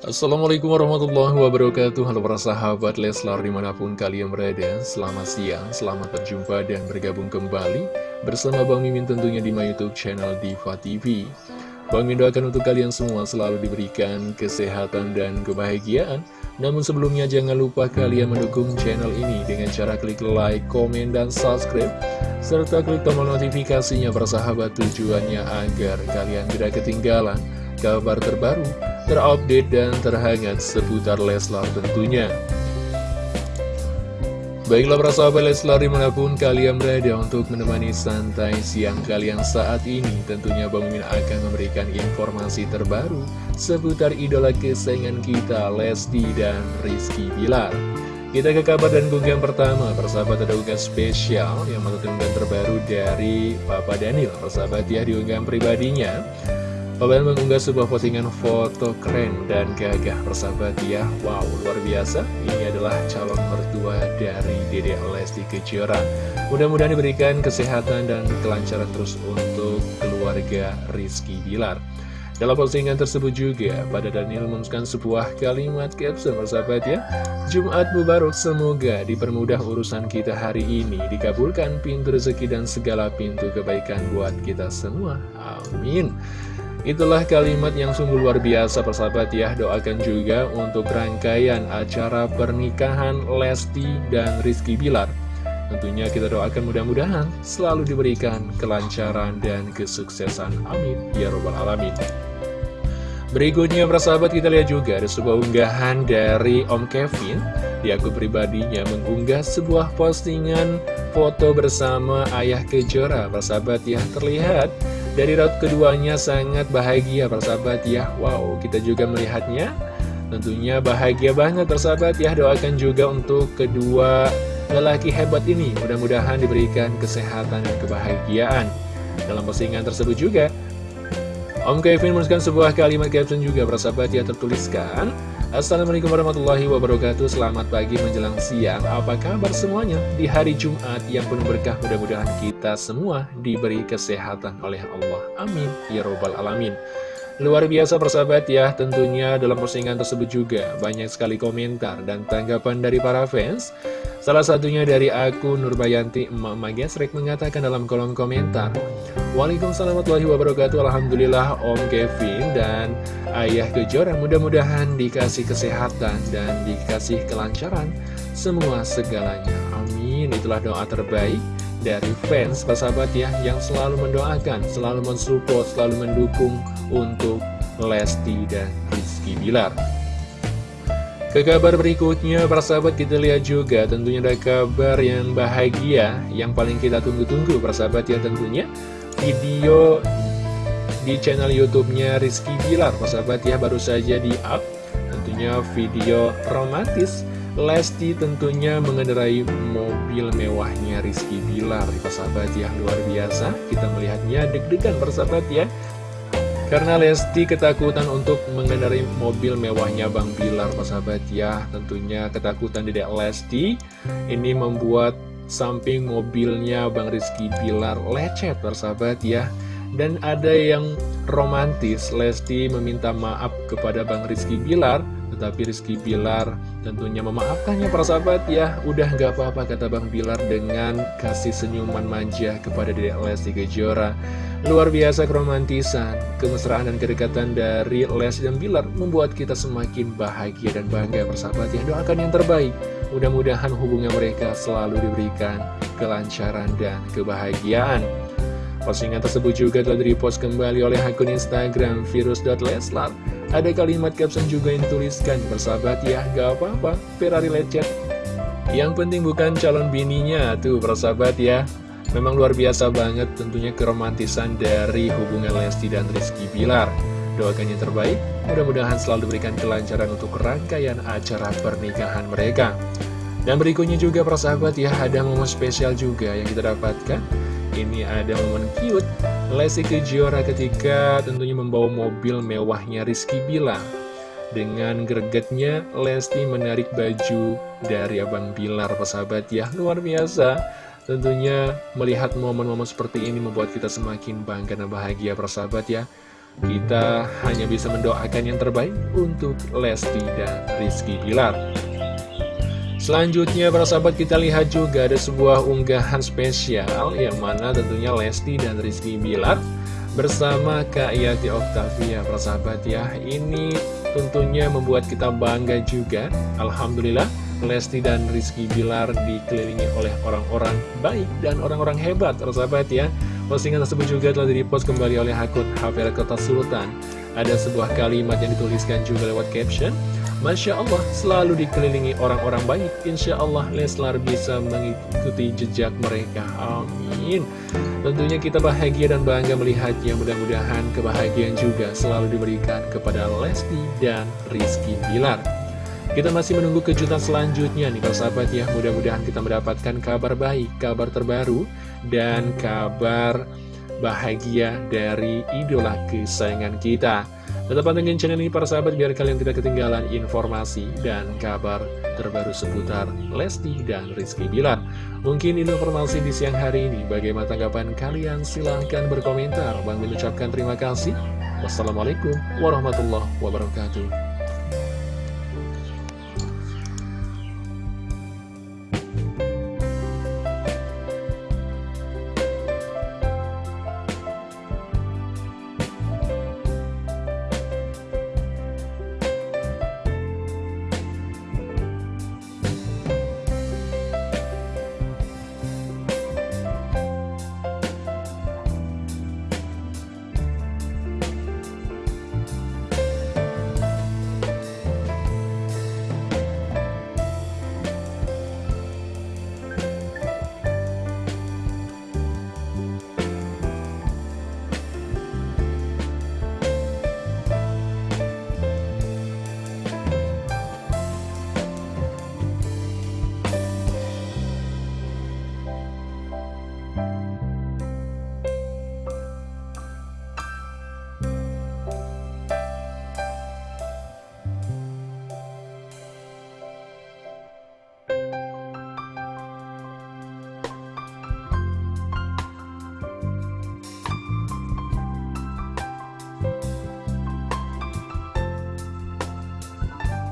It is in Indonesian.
Assalamualaikum warahmatullahi wabarakatuh. Halo para sahabat Leslar di mana pun kalian berada. Selamat siang, selamat berjumpa dan bergabung kembali Bersama Bang Mimin tentunya di my youtube channel Diva TV Bang Mimin doakan untuk kalian semua selalu diberikan kesehatan dan kebahagiaan. Namun sebelumnya jangan lupa kalian mendukung channel ini Dengan cara klik like, komen, dan subscribe. Serta klik tombol notifikasinya sahabat tujuannya agar kalian tidak ketinggalan kabar terbaru terupdate dan terhangat seputar Leslar tentunya. Baiklah para sahabat Leslar di mana pun kalian berada untuk menemani santai siang kalian saat ini Tentunya Bang Mimin akan memberikan informasi terbaru seputar idola kesayangan kita Lesti dan Rizky Bilar Kita ke kabar dan unggahan pertama persahabat ada unggahan spesial yang unggahan terbaru dari Papa Daniel Persahabat ya di unggahan pribadinya Kalian mengunggah sebuah postingan foto keren dan gagah persahabat ya Wow luar biasa Ini adalah calon mertua dari Dede Lesti Kejora Mudah-mudahan diberikan kesehatan dan kelancaran terus untuk keluarga Rizky Bilar dalam postingan tersebut juga, pada Daniel menuliskan sebuah kalimat caption persahabat ya. Jumat Mubarak semoga dipermudah urusan kita hari ini, dikabulkan pintu rezeki dan segala pintu kebaikan buat kita semua. Amin. Itulah kalimat yang sungguh luar biasa persahabat ya. Doakan juga untuk rangkaian acara pernikahan Lesti dan Rizky Bilar. Tentunya kita doakan mudah-mudahan selalu diberikan kelancaran dan kesuksesan. Amin. Ya Robbal Alamin. Berikutnya persahabat kita lihat juga ada sebuah unggahan dari Om Kevin. Di akun pribadinya mengunggah sebuah postingan foto bersama ayah kejora. Persahabat ya terlihat dari raut keduanya sangat bahagia persahabat ya. Wow kita juga melihatnya. Tentunya bahagia banget persahabat ya. Doakan juga untuk kedua lelaki hebat ini. Mudah-mudahan diberikan kesehatan dan kebahagiaan. Dalam postingan tersebut juga Om Kevin menuliskan sebuah kalimat caption juga persahabat ya tertuliskan Assalamualaikum warahmatullahi wabarakatuh. Selamat pagi menjelang siang. Apa kabar semuanya? Di hari Jumat Yang penuh berkah mudah-mudahan kita semua Diberi kesehatan oleh Allah. Amin. Ya Robbal Alamin Luar biasa persahabat ya Tentunya dalam postingan tersebut juga Banyak sekali komentar dan tanggapan dari para fans. Salah satunya dari akun Nurbayanti Emak-Emak Gesrek mengatakan dalam kolom komentar Waalaikumsalam warahmatullahi wabarakatuh Alhamdulillah Om Kevin dan Ayah Kejora mudah-mudahan dikasih kesehatan dan dikasih kelancaran Semua segalanya. Amin. Itulah doa terbaik dari fans persahabat ya Yang selalu mendoakan, selalu mensupport, selalu mendukung untuk Lesti dan Rizky Bilar. Ke kabar berikutnya, para sahabat kita lihat juga tentunya ada kabar yang bahagia Yang paling kita tunggu-tunggu, para sahabat ya tentunya Video di channel YouTube-nya Rizky Bilar, para sahabat ya baru saja di-up Tentunya video romantis Lesti tentunya mengendarai mobil mewahnya Rizky Bilar Para sahabat ya luar biasa Kita melihatnya deg-degan sahabat ya karena Lesti ketakutan untuk mengendarai mobil mewahnya Bang Bilar, sahabat ya. Tentunya ketakutan Dedek Lesti ini membuat samping mobilnya Bang Rizky Bilar lecet, sahabat ya. Dan ada yang romantis, Lesti meminta maaf kepada Bang Rizky Bilar, tetapi Rizky Bilar tentunya memaafkannya para sahabat ya Udah gak apa-apa kata Bang Bilar dengan kasih senyuman manja kepada Dedek Lesti Kejora Luar biasa keromantisan, kemesraan dan kedekatan dari Les dan Bilar membuat kita semakin bahagia dan bangga bersahabat yang doakan yang terbaik. Mudah-mudahan hubungan mereka selalu diberikan kelancaran dan kebahagiaan. Postingan tersebut juga telah direpost kembali oleh akun Instagram virus.leslar. Ada kalimat caption juga yang dituliskan, bersahabat ya, gak apa-apa, Ferrari lecet. Yang penting bukan calon bininya, tuh bersahabat ya. Memang luar biasa banget tentunya keromantisan dari hubungan Lesti dan Rizky Bilar. Doakan yang terbaik, mudah-mudahan selalu diberikan kelancaran untuk rangkaian acara pernikahan mereka. Dan berikutnya juga persahabat ya, ada momen spesial juga yang kita dapatkan. Ini ada momen cute, Lesti Kejora ketika tentunya membawa mobil mewahnya Rizky Bilar. Dengan gregetnya, Lesti menarik baju dari Abang Bilar, persahabat ya, luar biasa. Tentunya melihat momen-momen seperti ini membuat kita semakin bangga dan bahagia persahabat ya kita hanya bisa mendoakan yang terbaik untuk Lesti dan Rizky Bilar. Selanjutnya para sahabat kita lihat juga ada sebuah unggahan spesial yang mana tentunya Lesti dan Rizky Bilar bersama Kak Yati Octavia para sahabat ya. Ini tentunya membuat kita bangga juga. Alhamdulillah Lesti dan Rizky Bilar dikelilingi oleh orang-orang baik dan orang-orang hebat para sahabat ya. Postingan tersebut juga telah direpost kembali oleh akun Hafir Kota Sultan. Ada sebuah kalimat yang dituliskan juga lewat caption. Masya Allah, selalu dikelilingi orang-orang baik. Insya Allah Leslar bisa mengikuti jejak mereka. Amin. Tentunya kita bahagia dan bangga melihatnya. Mudah-mudahan kebahagiaan juga selalu diberikan kepada Lesti dan Rizky Bilar. Kita masih menunggu kejutan selanjutnya nih sahabat ya. Mudah-mudahan kita mendapatkan kabar baik, kabar terbaru dan kabar bahagia dari idola kesayangan kita. Tetap pantengin channel ini para sahabat biar kalian tidak ketinggalan informasi dan kabar terbaru seputar Lesti dan Rizky Bilar. Mungkin informasi di siang hari ini. Bagaimana tanggapan kalian? Silahkan berkomentar. Bang mengucapkan terima kasih. Wassalamualaikum warahmatullahi wabarakatuh.